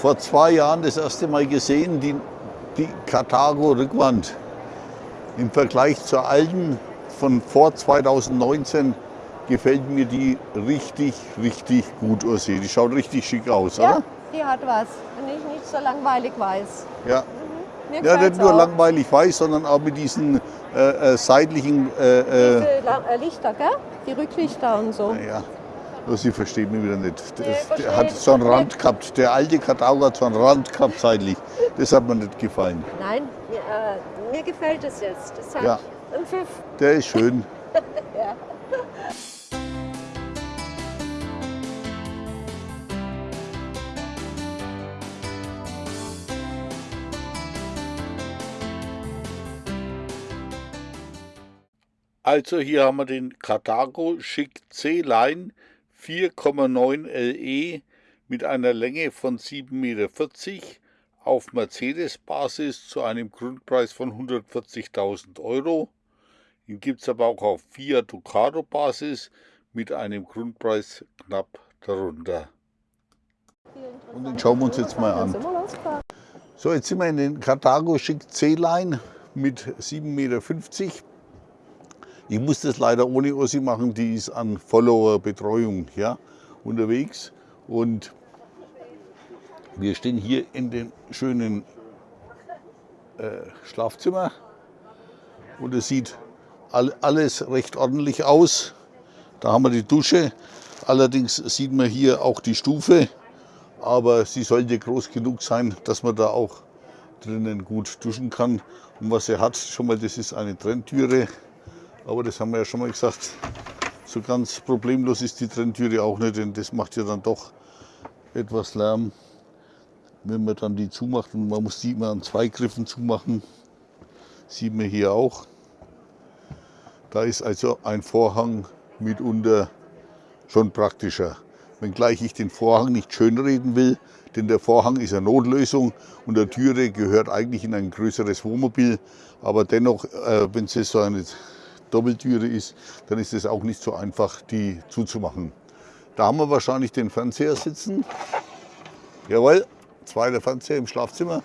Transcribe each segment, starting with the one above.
vor zwei Jahren das erste Mal gesehen, die, die Karthago-Rückwand. Im Vergleich zur alten von vor 2019 gefällt mir die richtig, richtig gut, Ursi. Die schaut richtig schick aus, Ja, oder? die hat was. Und nicht, nicht so langweilig weiß. Ja. Mir Ja, nicht nur auch. langweilig weiß, sondern auch mit diesen äh, äh, seitlichen, äh, äh, Diese äh, Lichter, gell? Die Rücklichter und so. ja, Ursi versteht mich wieder nicht. Das, Nee, der hat so einen. Rand gehabt. Der alte Karthago hat so einen Rand gehabt seitlich. Das hat mir nicht gefallen. Nein, mir, äh, mir gefällt es jetzt. Das hat Ja. ein Pfiff. Der ist schön. Ja. Also hier haben wir den Carthago Chic C-Line 4,9 LE mit einer Länge von 7,40 Meter auf Mercedes-Basis zu einem Grundpreis von 140.000 Euro. Ihn gibt es aber auch auf Fiat Ducato-Basis mit einem Grundpreis knapp darunter. Und den schauen wir uns jetzt mal an. So, jetzt sind wir in den Carthago Chic C-Line mit 7,50 Meter. Ich muss das leider ohne Ossi machen, die ist an Follower-Betreuung ja, unterwegs. Und wir stehen hier in dem schönen äh, Schlafzimmer. Und es sieht all, alles recht ordentlich aus. Da haben wir die Dusche. Allerdings sieht man hier auch die Stufe. Aber sie sollte groß genug sein, dass man da auch drinnen gut duschen kann. Und was er hat, schon mal, das ist eine Trenntüre. Aber das haben wir ja schon mal gesagt. So ganz problemlos ist die Trenntüre auch nicht, denn das macht ja dann doch etwas Lärm, wenn man dann die zumacht. Und man muss die immer an zwei Griffen zumachen. Sieht man hier auch. Da ist also ein Vorhang mitunter schon praktischer. Wenngleich ich den Vorhang nicht schönreden will, denn der Vorhang ist eine Notlösung und der Türe gehört eigentlich in ein größeres Wohnmobil. Aber dennoch, äh, wenn es so eine Doppeltüre ist, dann ist es auch nicht so einfach, die zuzumachen. Da haben wir wahrscheinlich den Fernseher sitzen. Jawohl, zweiter Fernseher im Schlafzimmer.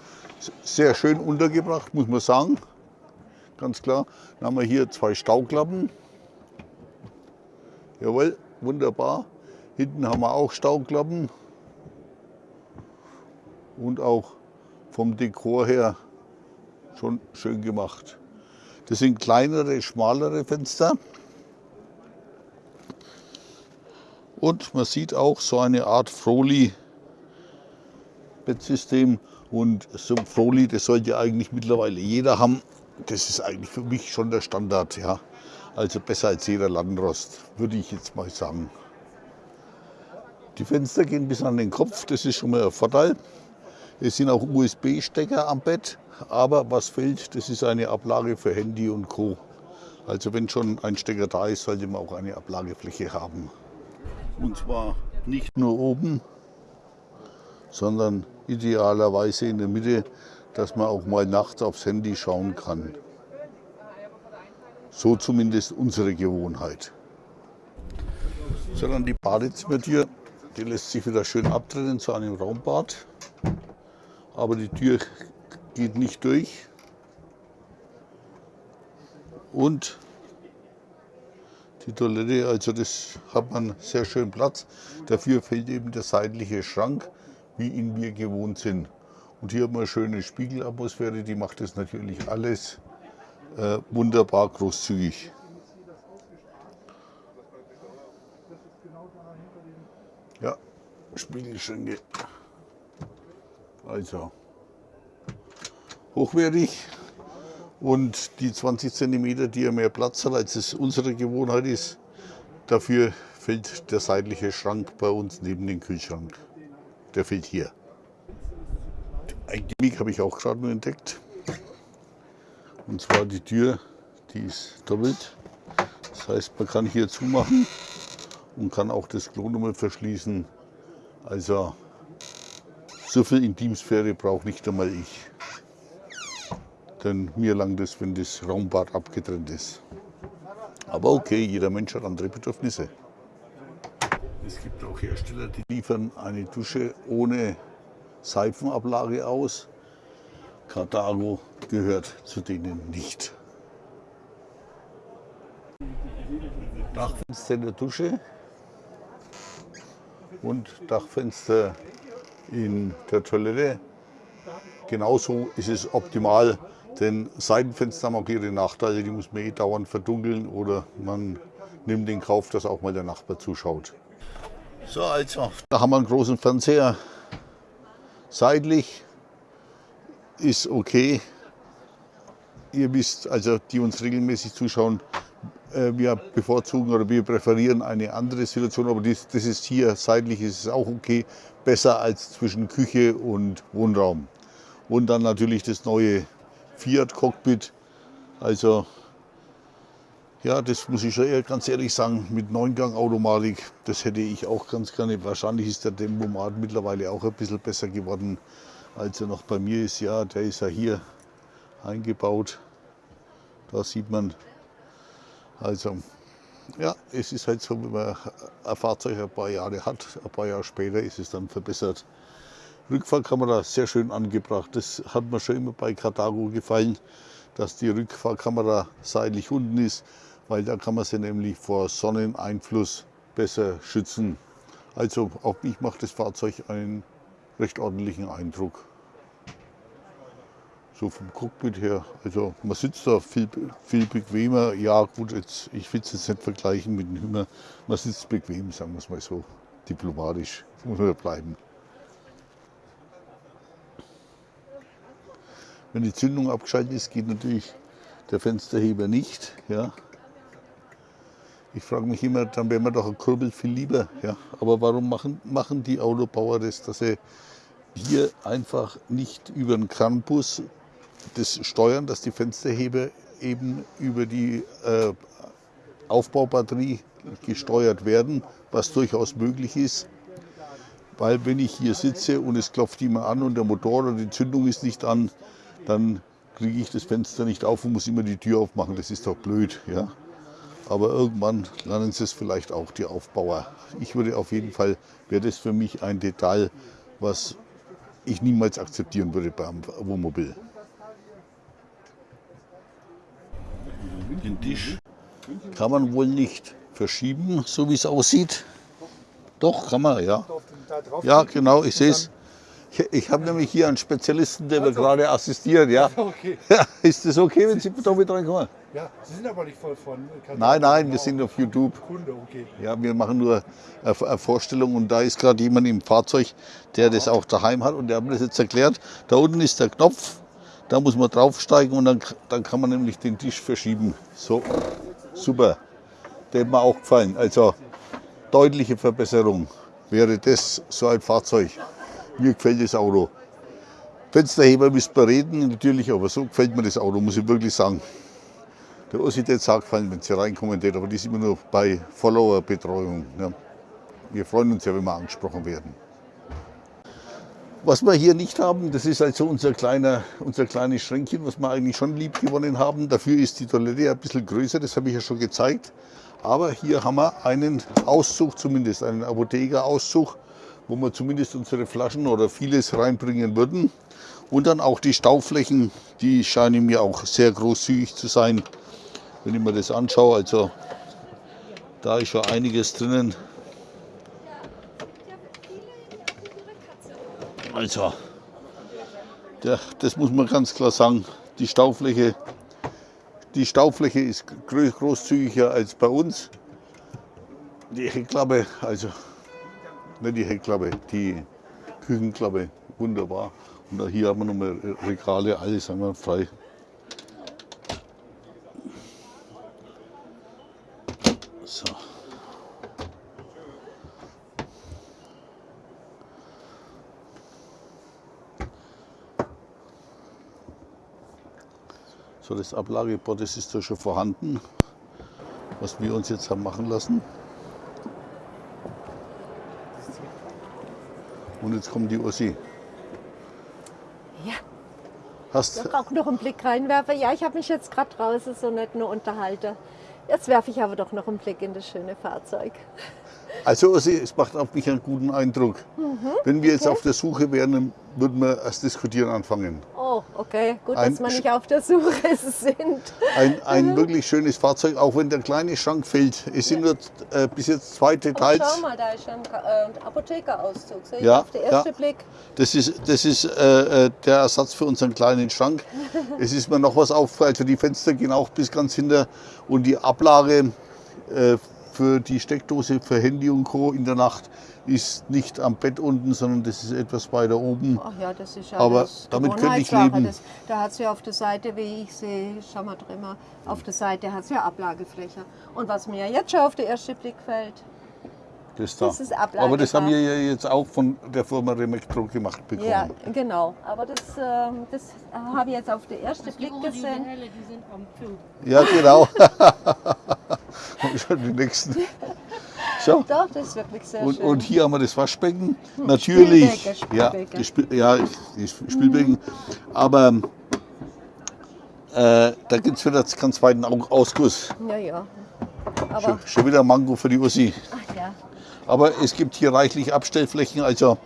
Sehr schön untergebracht, muss man sagen. Ganz klar. Dann haben wir hier zwei Stauklappen. Jawohl, wunderbar. Hinten haben wir auch Stauklappen. Und auch vom Dekor her schon schön gemacht. Das sind kleinere, schmalere Fenster. Und man sieht auch so eine Art Froli-Bettsystem. Und so ein Froli, das sollte eigentlich mittlerweile jeder haben. Das ist eigentlich für mich schon der Standard. Ja. Also besser als jeder Landrost, würde ich jetzt mal sagen. Die Fenster gehen bis an den Kopf, das ist schon mal ein Vorteil. Es sind auch USB-Stecker am Bett, aber was fehlt, das ist eine Ablage für Handy und Co. Also wenn schon ein Stecker da ist, sollte man auch eine Ablagefläche haben. Und zwar nicht nur oben, sondern idealerweise in der Mitte, dass man auch mal nachts aufs Handy schauen kann. So zumindest unsere Gewohnheit. So, die Badezimmertür. Die lässt sich wieder schön abtrennen zu einem Raumbad. Aber die Tür geht nicht durch. Und die Toilette, also das hat man sehr schön Platz. Dafür fehlt eben der seitliche Schrank, wie ihn wir gewohnt sind. Und hier haben wir eine schöne Spiegelatmosphäre, die macht das natürlich alles äh, wunderbar großzügig. Ja, Spiegelschränke. Also hochwertig. Und die 20 cm, die ja mehr Platz hat, als es unsere Gewohnheit ist, dafür fällt der seitliche Schrank bei uns neben den Kühlschrank. Der fehlt hier. Ein Gimmick habe ich auch gerade nur entdeckt. Und zwar die Tür, die ist doppelt. Das heißt, man kann hier zumachen und kann auch das Klo nochmal verschließen. Also so viel Intimsphäre braucht nicht einmal ich. Denn mir langt es, wenn das Raumbad abgetrennt ist. Aber okay, jeder Mensch hat andere Bedürfnisse. Es gibt auch Hersteller, die liefern eine Dusche ohne Seifenablage aus. Carthago gehört zu denen nicht. Dachfenster in der Dusche und Dachfenster in der Toilette. Genauso ist es optimal, denn Seitenfenster haben auch ihre Nachteile, die muss man eh dauernd verdunkeln oder man nimmt in Kauf, dass auch mal der Nachbar zuschaut. So, also, da haben wir einen großen Fernseher. Seitlich ist okay. Ihr wisst, also die uns regelmäßig zuschauen, wir bevorzugen oder wir präferieren eine andere Situation, aber das, das ist hier seitlich ist es auch okay, besser als zwischen Küche und Wohnraum. Und dann natürlich das neue Fiat Cockpit. Also ja, das muss ich schon eher ganz ehrlich sagen, mit Neungang-Automatik, das hätte ich auch ganz gerne. Wahrscheinlich ist der Tempomat mittlerweile auch ein bisschen besser geworden, als er noch bei mir ist. Ja, der ist ja hier eingebaut. Da sieht man, also ja, es ist halt so, wenn man ein Fahrzeug ein paar Jahre hat, ein paar Jahre später ist es dann verbessert. Rückfahrkamera sehr schön angebracht. Das hat mir schon immer bei Carthago gefallen, dass die Rückfahrkamera seitlich unten ist weil da kann man sie nämlich vor Sonneneinfluss besser schützen. Also auch ich macht das Fahrzeug einen recht ordentlichen Eindruck. So vom Cockpit her, also man sitzt da viel, viel bequemer. Ja gut, jetzt, ich will es jetzt nicht vergleichen mit dem Hümmer. Man sitzt bequem, sagen wir es mal so, diplomatisch, muss man bleiben. Wenn die Zündung abgeschaltet ist, geht natürlich der Fensterheber nicht. Ja. Ich frage mich immer, dann wäre mir doch ein Kurbel viel lieber. Ja? Aber warum machen, machen die Autobauer das, dass sie hier einfach nicht über den Kranbus das steuern, dass die Fensterheber eben über die äh, Aufbaubatterie gesteuert werden, was durchaus möglich ist. Weil wenn ich hier sitze und es klopft immer an und der Motor oder die Zündung ist nicht an, dann kriege ich das Fenster nicht auf und muss immer die Tür aufmachen. Das ist doch blöd. Ja? Aber irgendwann lernen sie es vielleicht auch, die Aufbauer. Ich würde auf jeden Fall, wäre das für mich ein Detail, was ich niemals akzeptieren würde beim Wohnmobil. Den Tisch kann man wohl nicht verschieben, so wie es aussieht. Doch, kann man, ja. Ja, genau, ich sehe es. Ich, ich habe nämlich hier einen Spezialisten, der mir gerade assistiert. Ja. Okay. ja. Ist das okay, wenn Sie da mit reinkommen? Ja, Sie sind aber nicht voll von Kandidaten. Nein, nein, wir sind auf YouTube. Kunde, okay. Ja, wir machen nur eine Vorstellung und da ist gerade jemand im Fahrzeug, der das auch daheim hat und der hat mir das jetzt erklärt. Da unten ist der Knopf, da muss man draufsteigen und dann, dann kann man nämlich den Tisch verschieben. So, super. Der hat mir auch gefallen. Also deutliche Verbesserung wäre das so ein Fahrzeug. Mir gefällt das Auto. Fensterheber müsst ihr reden, natürlich, aber so gefällt mir das Auto, muss ich wirklich sagen. Der Ossi jetzt auch gefallen, wenn sie reinkommen, aber die sind immer nur bei Follower-Betreuung. Ja. Wir freuen uns ja, wenn wir angesprochen werden. Was wir hier nicht haben, das ist also unser, kleiner, unser kleines Schränkchen, was wir eigentlich schon lieb gewonnen haben. Dafür ist die Toilette ein bisschen größer, das habe ich ja schon gezeigt. Aber hier haben wir einen Auszug, zumindest einen Apothekerauszug wo wir zumindest unsere Flaschen oder vieles reinbringen würden. Und dann auch die Stauflächen, die scheinen mir auch sehr großzügig zu sein, wenn ich mir das anschaue. Also da ist schon einiges drinnen. Also, der, das muss man ganz klar sagen, die Staufläche, die Staufläche ist großzügiger als bei uns. Die Heckklappe, also nicht die Heckklappe, die Küchenklappe, wunderbar. Und hier haben wir nochmal Regale, alles einmal frei. So, das Ablageboard das ist da schon vorhanden, was wir uns jetzt haben machen lassen. Und jetzt kommt die Ossi. Ja. Hast Ich auch noch einen Blick reinwerfen. Ja, ich habe mich jetzt gerade draußen so nicht nur unterhalten. Jetzt werfe ich aber doch noch einen Blick in das schöne Fahrzeug. Also Ossi, es macht auf mich einen guten Eindruck. Wenn wir jetzt auf der Suche wären, würden wir erst diskutieren anfangen. Oh, okay. Gut, Ein dass wir nicht auf der Suche sind. Ein, ein wirklich schönes Fahrzeug, auch wenn der kleine Schrank fehlt. Es sind nur äh, bis jetzt zwei Details. schau mal, da ist ein äh, Apothekerauszug. Sehe Ja, auf den ersten ja. Blick. Das ist, das ist äh, äh, der Ersatz für unseren kleinen Schrank. Es ist mir noch was aufgefallen, also die Fenster gehen auch bis ganz hinter und die Ablage äh, für die Steckdose für Handy und Co. in der Nacht ist nicht am Bett unten, sondern das ist etwas weiter oben. Ach ja, das ist Aber alles damit könnte ich leben. Das, da hat sie auf der Seite, wie ich sehe, schau mal drin, mal, auf der Seite hat sie ja Ablagefläche. Und was mir jetzt schon auf den ersten Blick fällt, Das, da. Das ist Aber das haben wir ja jetzt auch von der Firma Remektro gemacht bekommen. ja, genau. Aber das, ähm, das habe ich jetzt auf den ersten Blick Uhren, die gesehen. helle, die sind am Zug. Ja, genau. Schon die nächsten. So. Doch, das ist wirklich sehr Und, schön. und hier haben wir das Waschbecken. Natürlich. Spielbecken, Ja, Spielbecken. die Spiel, ja, die Spielbecken. Aber äh, da gibt es wieder ganz weiten Au- Ausguss. ja, ja. Aber, Schon, schon wieder Mango für die Ussi. ach ja. Aber es gibt hier reichlich Abstellflächen. Also,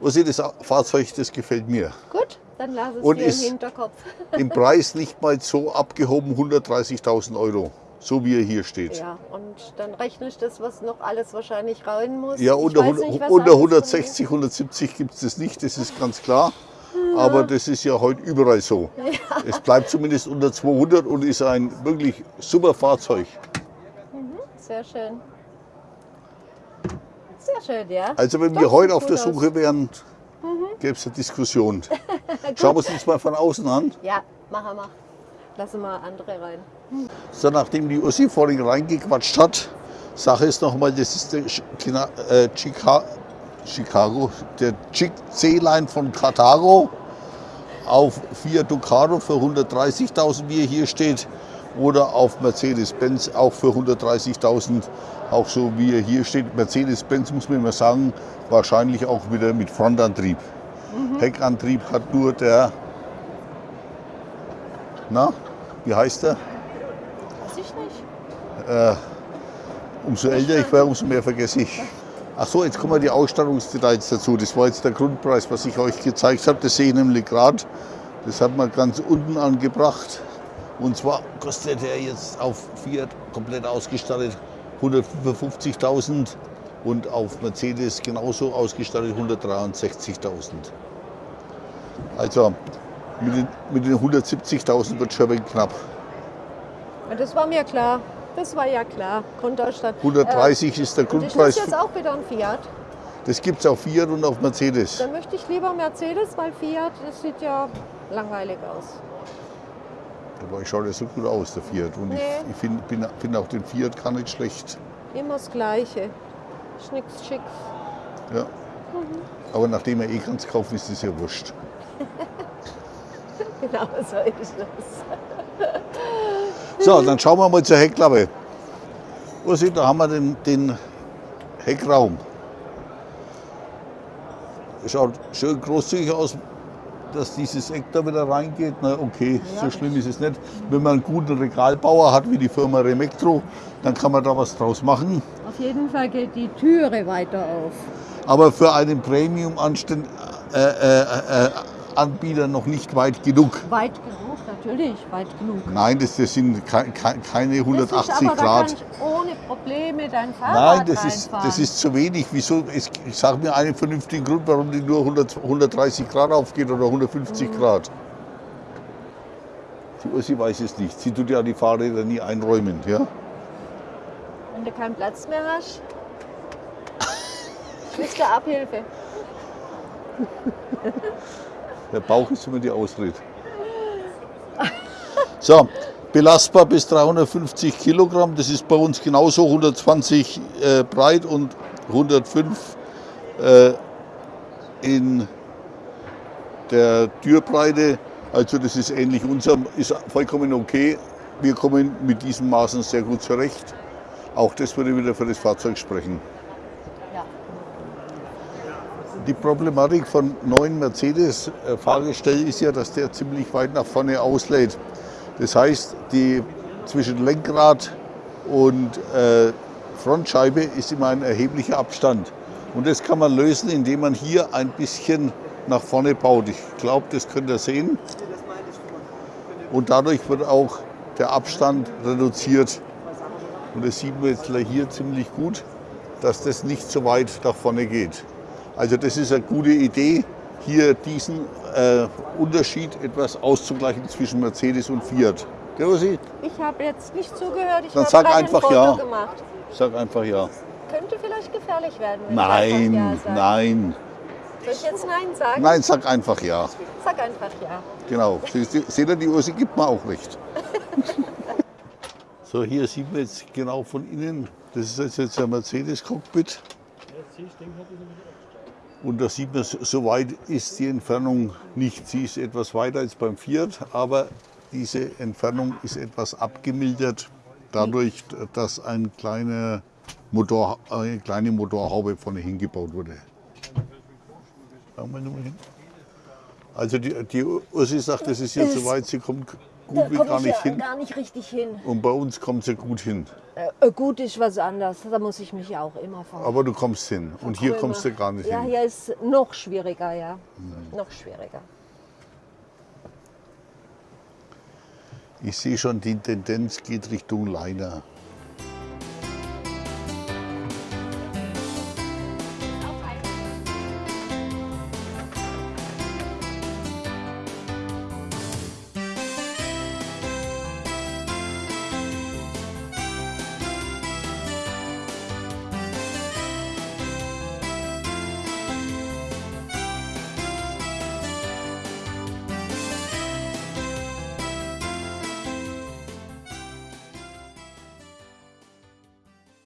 Ussi, das Fahrzeug, das gefällt mir. Gut, dann lass es Und dir im Hinterkopf. Im Preis nicht mal so abgehoben 130.000 Euro. So wie er hier steht. Ja, und dann rechne ich das, was noch alles wahrscheinlich rein muss. Ja, unter, weiß 100, nicht, unter alles 160, 170 gibt es das nicht, das ist ganz klar. Aber das ist ja heute überall so. Es bleibt zumindest unter 200 und ist ein wirklich super Fahrzeug. ist. Sehr schön. Sehr schön, ja. Also wenn Doch, wir heute auf der gut aus. Suche wären, gäbe es eine Diskussion. Schauen wir uns das mal von außen an. Ja, machen wir. Lassen wir andere rein. So, nachdem die Ussi vorhin reingequatscht hat, Sache ist nochmal, das ist der China- äh, Chica Chicago, der C-Line von Carthago auf Fiat Ducato für 130.000, wie er hier steht, oder auf Mercedes-Benz auch für 130.000, auch so wie er hier steht. Mercedes-Benz muss man immer sagen, wahrscheinlich auch wieder mit Frontantrieb. Heckantrieb hat nur der, na, wie heißt der? Weiß ich nicht. Umso älter ich werde, umso mehr vergesse ich. Ach so, jetzt kommen die Ausstattungsdetails dazu. Das war jetzt der Grundpreis, was ich euch gezeigt habe. Das sehe ich nämlich gerade. Das hat man ganz unten angebracht. Und zwar kostet er jetzt auf Fiat komplett ausgestattet 155.000 und auf Mercedes genauso ausgestattet 163.000. Also mit den, mit den 170.000 wird schon ein knapp. Das war mir klar. Das war ja klar. Grundausstatt. 130 ist der Äh, ist Grundpreis. das jetzt auch wieder ein Fiat? Das gibt es auf Fiat und auf Mercedes. Dann möchte ich lieber Mercedes, weil Fiat, das sieht ja langweilig aus. Aber ich schaue ja so gut aus, der Fiat. Und Nee. ich, ich finde bin, find auch den Fiat gar nicht schlecht. Immer das Gleiche. Schnicks, schicks. Ja. Aber nachdem er eh ganz kaufen, ist das ja wurscht. Genau so ist es. So, dann schauen wir mal zur Heckklappe. Ursi, da haben wir den, den Heckraum. Schaut schön großzügig aus, dass dieses Eck da wieder reingeht. Na okay, so schlimm ist es nicht. Wenn man einen guten Regalbauer hat, wie die Firma Remektro, dann kann man da was draus machen. Auf jeden Fall geht die Türe weiter auf. aber für einen Premium-Anbieter äh, äh, Anbieter noch nicht weit genug. Weit genug, natürlich, weit genug. Nein, das, das sind ke- ke- keine Das 180 ist aber, Da Grad. kannst du ohne Probleme dein Fahrrad Nein, das ist, das ist zu wenig. Wieso? Es- Ich sage mir einen vernünftigen Grund, warum die nur 100, 130 Grad aufgeht oder 150 Mhm. Grad. Die Ursi weiß es nicht. Sie tut ja die Fahrräder nie einräumen. Ja? Wenn du keinen Platz mehr hast, kriegst du Abhilfe. Der Bauch ist immer die Ausrede. So, belastbar bis 350 Kilogramm. Das ist bei uns genauso 120 äh, breit und 105 äh, in der Türbreite. Also das ist ähnlich unserem, ist vollkommen okay. Wir kommen mit diesen Maßen sehr gut zurecht. Auch das würde wieder für das Fahrzeug sprechen. Die Problematik von neuen Mercedes-Fahrgestell ist ja, dass der ziemlich weit nach vorne auslädt. Das heißt, die zwischen Lenkrad und äh, Frontscheibe ist immer ein erheblicher Abstand. Und das kann man lösen, indem man hier ein bisschen nach vorne baut. Ich glaube, das könnt ihr sehen. Und dadurch wird auch der Abstand reduziert. Und das sieht man jetzt hier ziemlich gut, dass das nicht so weit nach vorne geht. Also das ist eine gute Idee, hier diesen äh, Unterschied etwas auszugleichen zwischen Mercedes und Fiat. Rosi? Ich habe jetzt nicht zugehört, ich Dann habe sag einfach ein Foto ja. gemacht. Sag einfach ja. Könnte vielleicht gefährlich werden, wenn ich einfach Ja Nein, sage. nein. Soll ich jetzt Nein sagen? Nein, sag einfach ja. Sag einfach Ja. Genau. Seht ihr, die Ursi gibt mir auch recht. so, hier sieht man jetzt genau von innen, das ist jetzt, jetzt ein Mercedes-Cockpit. Und da sieht man, so weit ist die Entfernung nicht. Sie ist etwas weiter als beim Fiat, aber diese Entfernung ist etwas abgemildert, dadurch, dass ein kleiner Motor, eine kleine Motorhaube vorne hingebaut wurde. Also die, die Ursi sagt, das ist jetzt so weit, sie kommt Da gut wie komme gar ich nicht ja hin. gar nicht richtig hin. Und bei uns kommt sie gut hin. Äh, gut ist was anderes. Da muss ich mich ja auch immer vor. Aber du kommst hin. Und hier kommst du gar nicht Ja, hin. hier ist noch schwieriger, ja. Noch schwieriger. Ich sehe schon, die Tendenz geht Richtung Liner.